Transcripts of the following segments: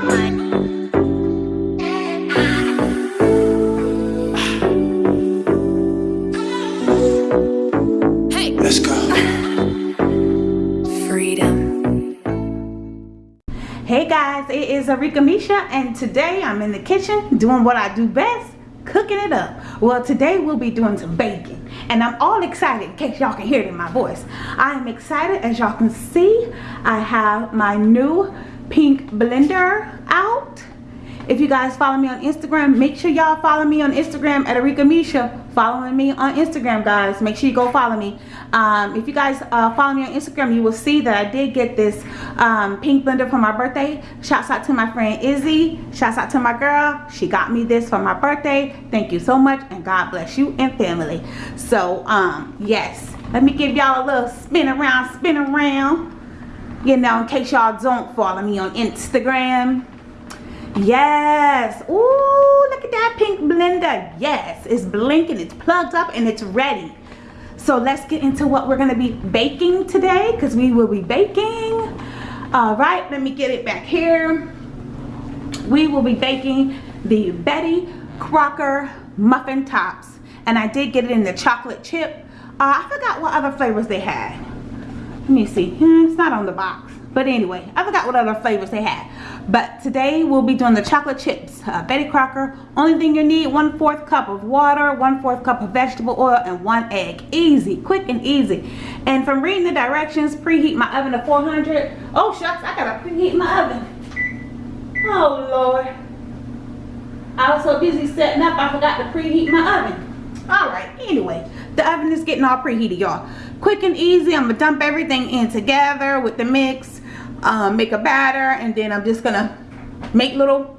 Hey guys, it is Arika Misha and today I'm in the kitchen doing what I do best, cooking it up. Well, today we'll be doing some baking and I'm all excited in case y'all can hear it in my voice. I am excited as y'all can see. I have my new pink blender out if you guys follow me on Instagram, make sure y'all follow me on Instagram at Arika Misha. Following me on Instagram, guys. Make sure you go follow me. Um, if you guys uh, follow me on Instagram, you will see that I did get this um, pink blender for my birthday. Shouts out to my friend Izzy. Shouts out to my girl. She got me this for my birthday. Thank you so much and God bless you and family. So, um, yes. Let me give y'all a little spin around, spin around. You know, in case y'all don't follow me on Instagram Yes. Ooh, look at that pink blender. Yes, it's blinking, it's plugged up, and it's ready. So let's get into what we're going to be baking today because we will be baking. All right, let me get it back here. We will be baking the Betty Crocker muffin tops. And I did get it in the chocolate chip. Uh, I forgot what other flavors they had. Let me see. Hmm, it's not on the box. But anyway, I forgot what other flavors they had. But today we'll be doing the chocolate chips. Uh, Betty Crocker. Only thing you need, one fourth cup of water, one fourth cup of vegetable oil, and one egg. Easy, quick and easy. And from reading the directions, preheat my oven to 400. Oh shucks, I gotta preheat my oven. Oh Lord. I was so busy setting up, I forgot to preheat my oven. Alright, anyway, the oven is getting all preheated, y'all. Quick and easy, I'm gonna dump everything in together with the mix um, make a batter and then I'm just gonna make little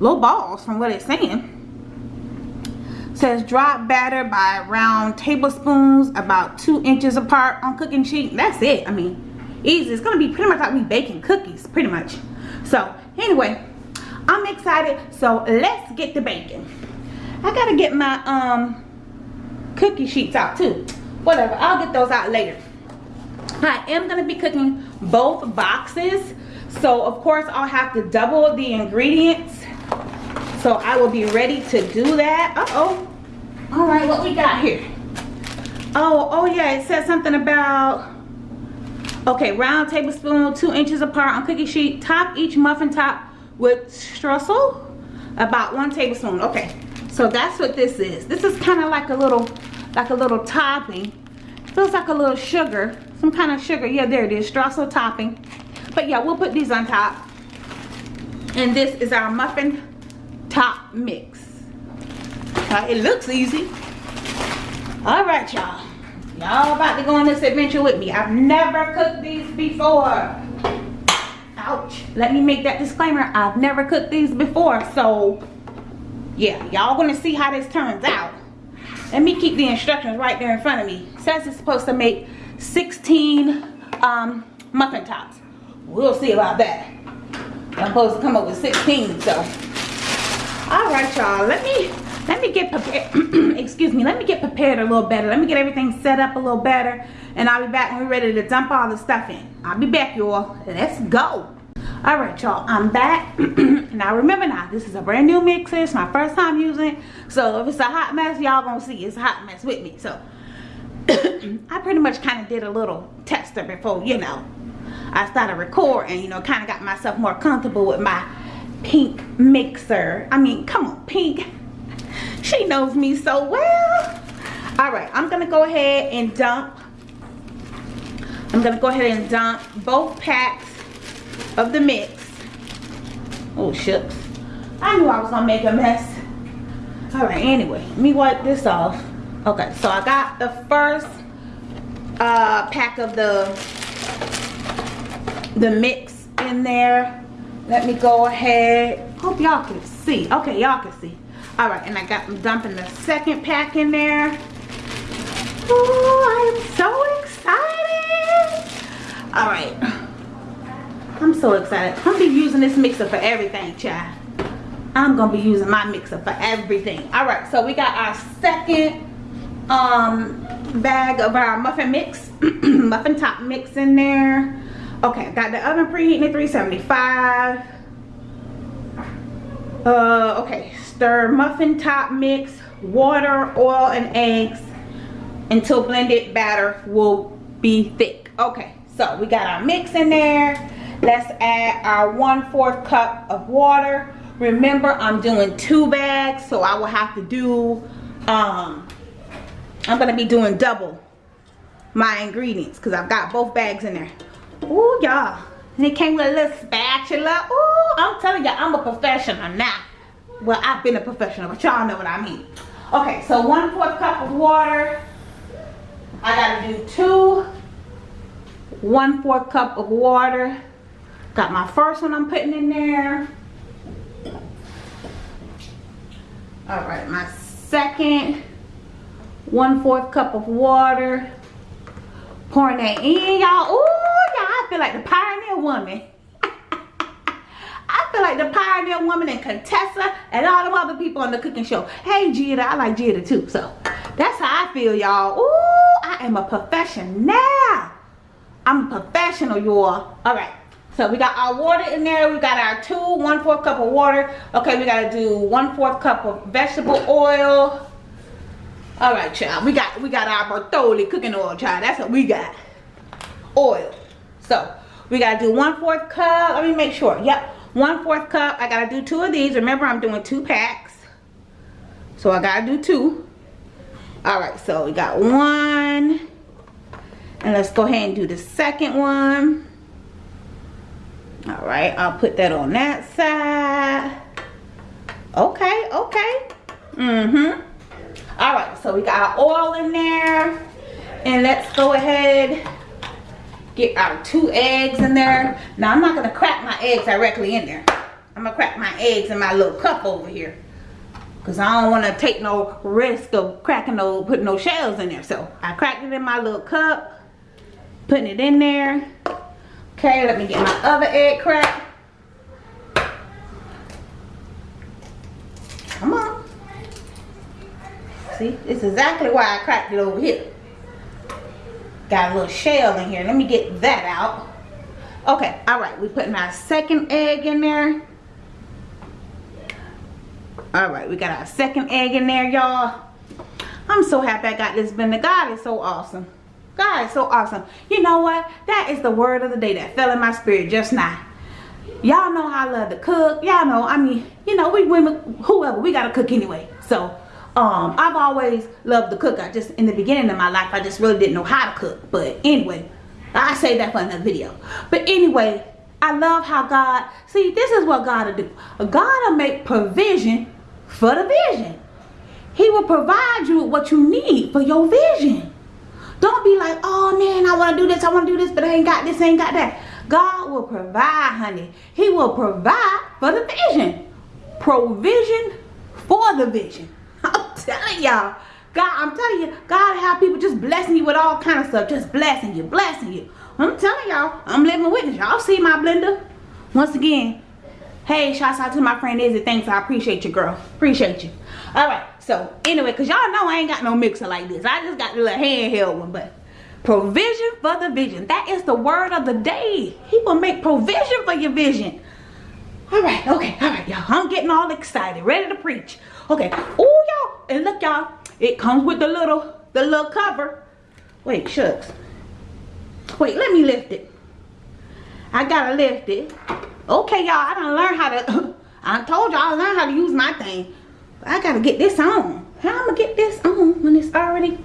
little balls from what it's saying. It says drop batter by round tablespoons about two inches apart on cooking sheet. That's it. I mean easy. It's gonna be pretty much like we baking cookies pretty much. So anyway I'm excited. So let's get the baking. I gotta get my um cookie sheets out too whatever I'll get those out later I am going to be cooking both boxes. So of course I'll have to double the ingredients. So I will be ready to do that. Uh-oh. All right, what we got here? Oh, oh yeah, it said something about, okay, round tablespoon, two inches apart on cookie sheet. Top each muffin top with streusel, about one tablespoon. Okay, so that's what this is. This is kind of like a little, like a little topping. Feels like a little sugar some kind of sugar. Yeah there it is streusel topping. But yeah we'll put these on top. And this is our muffin top mix. Uh, it looks easy. All right y'all. Y'all about to go on this adventure with me. I've never cooked these before. Ouch. Let me make that disclaimer. I've never cooked these before so yeah y'all gonna see how this turns out let me keep the instructions right there in front of me it says it's supposed to make 16 um, muffin tops. We'll see about that. I'm supposed to come up with 16, so. All right, y'all. Let me let me get prepared. excuse me. Let me get prepared a little better. Let me get everything set up a little better, and I'll be back when we're ready to dump all the stuff in. I'll be back, y'all. Let's go. All right, y'all. I'm back. now remember now, this is a brand new mixer. It's my first time using. So if it's a hot mess, y'all gonna see it's a hot mess with me. So I pretty much kind of did a little tester before, you know, I started recording, you know, kind of got myself more comfortable with my pink mixer. I mean, come on, pink. She knows me so well. All right, I'm to go ahead and dump. I'm to go ahead and dump both packs of the mix. Oh, shucks. I knew I was to make a mess. All right, anyway, let me wipe this off okay so i got the first uh, pack of the the mix in there let me go ahead hope y'all can see okay y'all can see all right and i got I'm dumping the second pack in there oh i so excited. I'm gonna be using this mixer for everything child. I'm gonna be using my mixer for everything. All right so we got our second um bag of our muffin mix muffin top mix in there. Okay got the oven preheating at 375 Uh, okay, stir muffin top mix, water, oil, and eggs until blended batter will be thick. Okay, so we got our mix in there. Let's add our one fourth cup of water. Remember, I'm doing two bags, so I will have to do, um, I'm gonna be doing double my ingredients because I've got both bags in there. Ooh, y'all. And it came with a little spatula. Ooh, I'm telling you, I'm a professional now. Well, I've been a professional, but y'all know what I mean. Okay, so one fourth cup of water. I gotta do two one fourth cup of water. Got my first one I'm putting in there. All right, my second one fourth cup of water. Pouring that in, y'all. Ooh, y'all, I feel like the pioneer woman. I feel like the pioneer woman and Contessa and all the other people on the cooking show. Hey, Giada, I like Giada too. So that's how I feel, y'all. Ooh, I am a professional. I'm a professional, y'all. All right. So we got our water in there. We got our two, one fourth cup of water. Okay, we gotta do one fourth cup of vegetable oil. All right, child. We got we got our Bertolli cooking oil, child. That's what we got. Oil. So we gotta do one fourth cup. Let me make sure. Yep, one fourth cup. I gotta do two of these. Remember, I'm doing two packs. So I gotta do two. All right, so we got one. And let's go ahead and do the second one. All right, I'll put that on that side. Okay, okay. Mm-hmm. All right, so we got our oil in there. And let's go ahead get our two eggs in there. Now I'm not gonna crack my eggs directly in there. I'm gonna crack my eggs in my little cup over here. Cause I don't wanna take no risk of cracking no, putting no shells in there. So I cracked it in my little cup, putting it in there. Okay, let me get my other egg crack. Come on. See, it's exactly why I cracked it over here. Got a little shell in here. Let me get that out. Okay, all right. We're putting our second egg in there. All right, we got our second egg in there, y'all. I'm so happy I got this blender. God is so awesome. God is so awesome. You know what? That is the word of the day that fell in my spirit just now. Y'all know I love to cook. Y'all know, I mean, you know, we women, whoever, we got to cook anyway. So, um, I've always loved to cook. I just, in the beginning of my life, I just really didn't know how to cook. But anyway, I say that for another video. But anyway, I love how God, see, this is what God will do. God will make provision for the vision. He will provide you with what you need for your vision. Don't be like, oh man, I want to do this, I want to do this, but I ain't got this, I ain't got that. God will provide, honey. He will provide for the vision. Provision for the vision. I'm telling y'all. God, I'm telling you, God have people just blessing you with all kind of stuff. Just blessing you, blessing you. I'm telling y'all, I'm living witness. Y'all see my blender? Once again, hey, shouts out to my friend Izzy. Thanks, I appreciate you, girl. Appreciate you. All right, so anyway, because y'all know I ain't got no mixer like this. I just got the little handheld one, but provision for the vision. That is the word of the day. He will make provision for your vision. All right, okay, all right, y'all. I'm getting all excited, ready to preach. Okay, oh, y'all, and look, y'all. It comes with the little, the little cover. Wait, shucks. Wait, let me lift it. I gotta lift it. Okay, y'all, I done learned how to, I told y'all I learned how to use my thing. I gotta get this on. How I'm gonna get this on when it's already,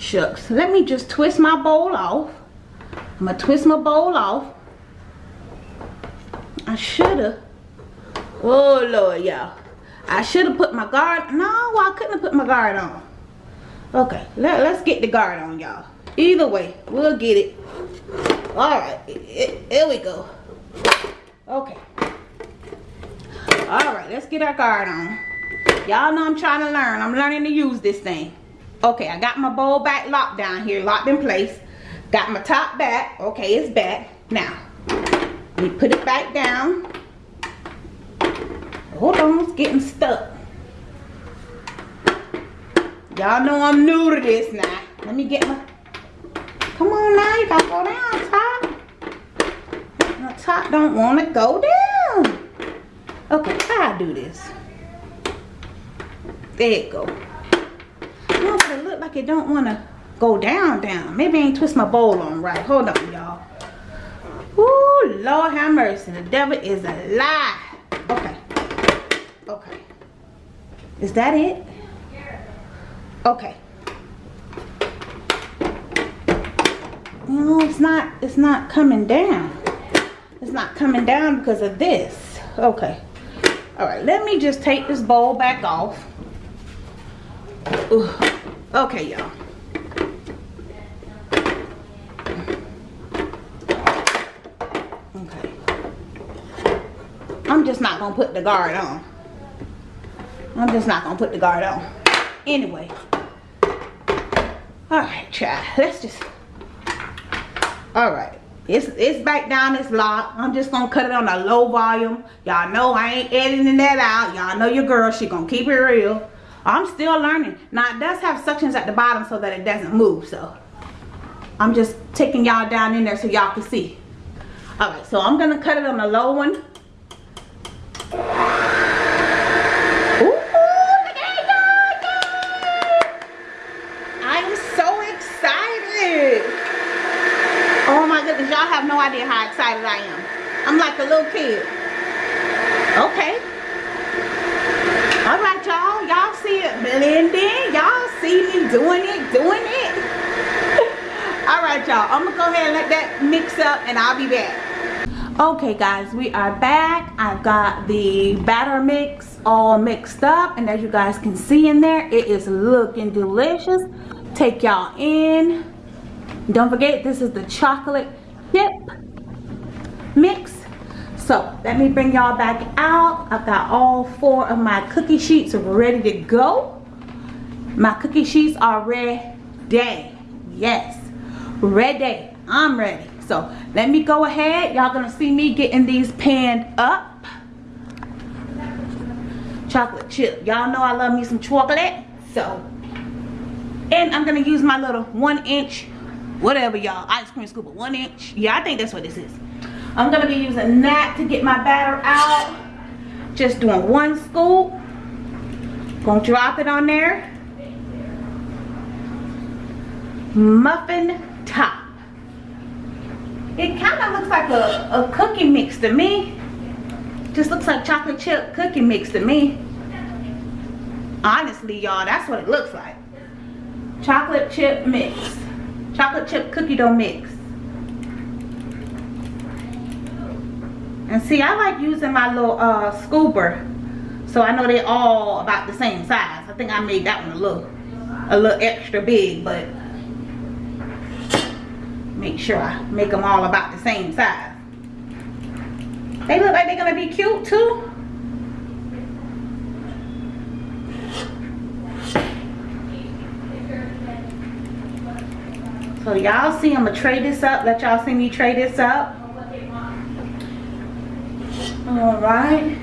shucks. Let me just twist my bowl off. I'm gonna twist my bowl off. I shoulda, oh Lord, y'all. I should have put my guard. No, I couldn't have put my guard on. Okay, let, let's get the guard on, y'all. Either way, we'll get it. All right, here we go. Okay. All right, let's get our guard on. Y'all know I'm trying to learn. I'm learning to use this thing. Okay, I got my bowl back locked down here, locked in place. Got my top back. Okay, it's back. Now, me put it back down. Hold on, it's getting stuck. Y'all know I'm new to this now. Let me get my... Come on now, you gotta go down top. My top don't want to go down. Okay, I do this? There it go. Like it don't want to go down, down. Maybe I ain't twist my bowl on right. Hold on, y'all. Ooh, Lord have mercy. The devil is a lie. Okay. Okay. Is that it? Okay. No, it's not, it's not coming down. It's not coming down because of this. Okay. All right, let me just take this bowl back off. Ooh. Okay, y'all. Okay. I'm just not gonna put the guard on. I'm just not gonna put the guard on. Anyway. All right, child. Let's just. All right. It's, it's back down, it's locked. I'm just gonna cut it on a low volume. Y'all know I ain't editing that out. Y'all know your girl, she gonna keep it real. I'm still learning. Now it does have suctions at the bottom so that it doesn't move, so. I'm just taking y'all down in there so y'all can see. Alright, so I'm gonna cut it on the low one. Ooh, I'm so excited. Oh my goodness, y'all have no idea how excited I am. I'm like a little kid. Okay. All right, y'all. Blending. Y'all see me doing it, doing it. All right, y'all. I'm going to go ahead and let that mix up and I'll be back. Okay, guys. We are back. I've got the batter mix all mixed up. And as you guys can see in there, it is looking delicious. Take y'all in. Don't forget, this is the chocolate chip mix so let me bring y'all back out. I've got all four of my cookie sheets ready to go. My cookie sheets are ready. Yes ready. I'm ready. So let me go ahead. Y'all gonna see me getting these panned up. Chocolate chip. Y'all know i love me some chocolate. So and i'm gonna use my little one inch whatever y'all. Ice cream scoop one inch. Yeah i think that's what this is i'm gonna be using that to get my batter out. Just doing one scoop. Gonna drop it on there. Muffin top. It kind of looks like a, a cookie mix to me. Just looks like chocolate chip cookie mix to me. Honestly y'all that's what it looks like. Chocolate chip mix. Chocolate chip cookie dough mix. And see, I like using my little uh, scooper. So I know they're all about the same size. I think I made that one a little, a little extra big, but make sure I make them all about the same size. They look like they're gonna be cute too. So y'all see I'm gonna trade this up. Let y'all see me trade this up. Alright.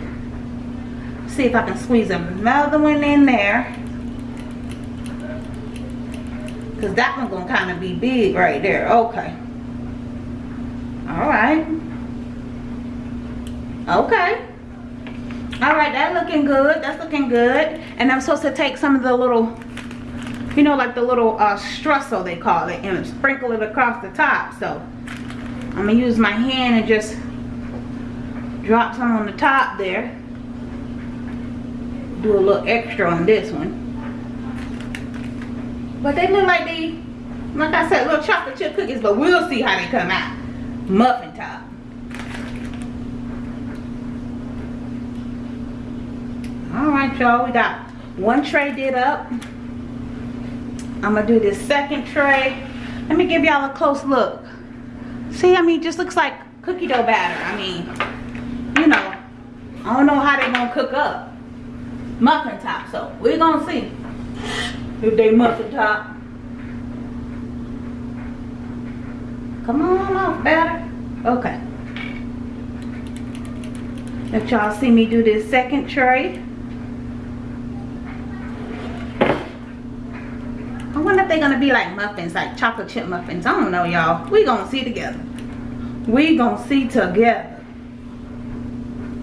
See if I can squeeze another one in there. Cause that one's gonna kind of be big right there. Okay. Alright. Okay. Alright, that looking good. That's looking good. And I'm supposed to take some of the little you know like the little uh, streusel they call it and sprinkle it across the top so I'm gonna use my hand and just drop some on the top there do a little extra on this one but they look like they like I said little chocolate chip cookies but we'll see how they come out muffin top all right y'all we got one tray did up I'm gonna do this second tray. Let me give y'all a close look. See, I mean, just looks like cookie dough batter. I mean, you know, I don't know how they're gonna cook up. Muffin top, so we're gonna see if they muffin top. Come on off, batter. Okay. Let y'all see me do this second tray. I wonder if they're gonna be like muffins, like chocolate chip muffins. I don't know, y'all. We gonna see together. We gonna see together.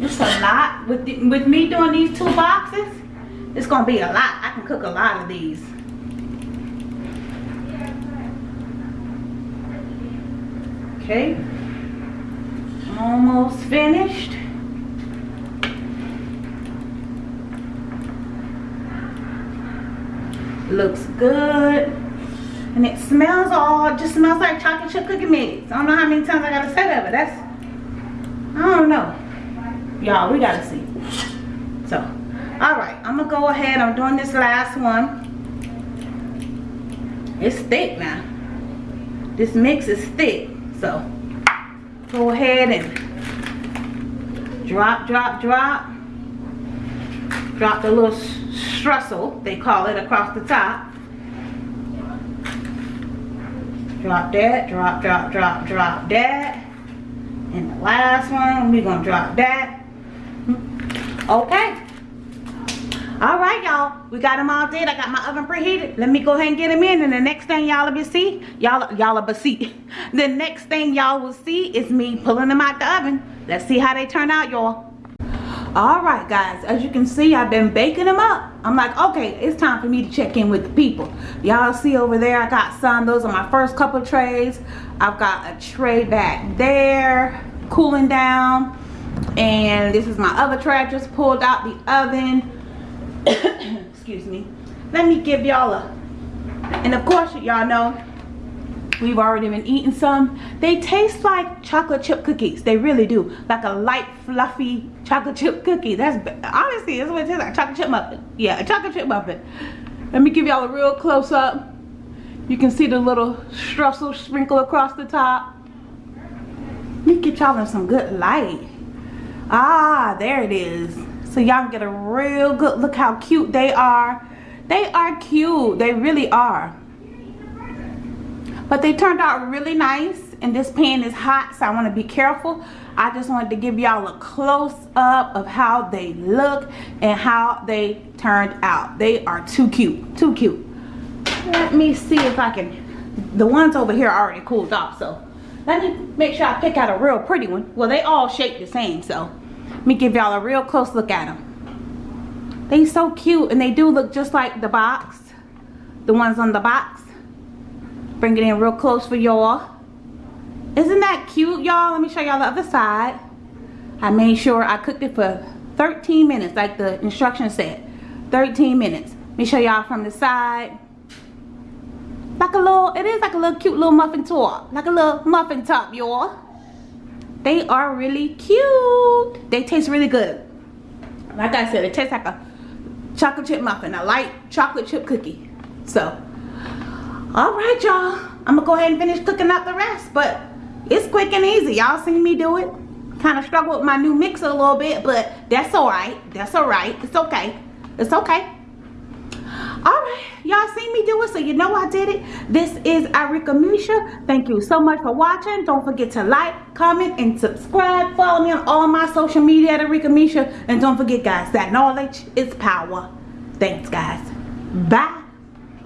It's a lot. With, the, with me doing these two boxes, it's going to be a lot. I can cook a lot of these. Okay. Almost finished. Looks good. And it smells all, just smells like chocolate chip cookie mix. I don't know how many times I gotta say that, but that's, I don't know. Y'all, we gotta see. So, all right, I'm gonna go ahead. I'm doing this last one. It's thick now. This mix is thick. So, go ahead and drop, drop, drop. Drop the little streusel, they call it, across the top. Drop that, drop, drop, drop, drop that. And the last one, we're gonna drop that. Okay. All right, y'all. We got them all did. I got my oven preheated. Let me go ahead and get them in. And the next thing y'all will see, y'all y'all will see. The next thing y'all will see is me pulling them out the oven. Let's see how they turn out, y'all. All right, guys. As you can see, I've been baking them up. I'm like, okay, it's time for me to check in with the people. Y'all see over there, I got some. Those are my first couple trays. I've got a tray back there, cooling down. And this is my other tray. Just pulled out the oven. Excuse me. Let me give y'all a and of course y'all know we've already been eating some. They taste like chocolate chip cookies. They really do. Like a light fluffy chocolate chip cookie. That's honestly that's what it tastes like chocolate chip muffin. Yeah a chocolate chip muffin. Let me give y'all a real close-up you can see the little streusel sprinkle across the top. Let me get y'all in some good light ah there it is. So y'all get a real good look how cute they are. They are cute. They really are. But they turned out really nice and this pan is hot so I want to be careful. I just wanted to give y'all a close-up of how they look and how they turned out. They are too cute too cute. Let me see if I can the ones over here already cooled off so let me make sure I pick out a real pretty one well they all shape the same so let me give y'all a real close look at them. They so cute and they do look just like the box. The ones on the box. Bring it in real close for y'all. Isn't that cute y'all? Let me show y'all the other side. I made sure I cooked it for 13 minutes like the instructions said. 13 minutes. Let me show y'all from the side. Like a little, it is like a little cute little muffin top. Like a little muffin top, y'all. They are really cute. They taste really good. Like I said, it tastes like a chocolate chip muffin, a light chocolate chip cookie. So, all right, y'all. I'm gonna go ahead and finish cooking up the rest, but it's quick and easy. Y'all seen me do it. Kind of struggle with my new mixer a little bit, but that's all right. That's all right. It's okay. It's okay y'all see me do it so you know i did it. This is Arika misha. Thank you so much for watching. Don't forget to like comment and subscribe. Follow me on all my social media at Arika misha. And don't forget guys that knowledge is power. Thanks guys. Bye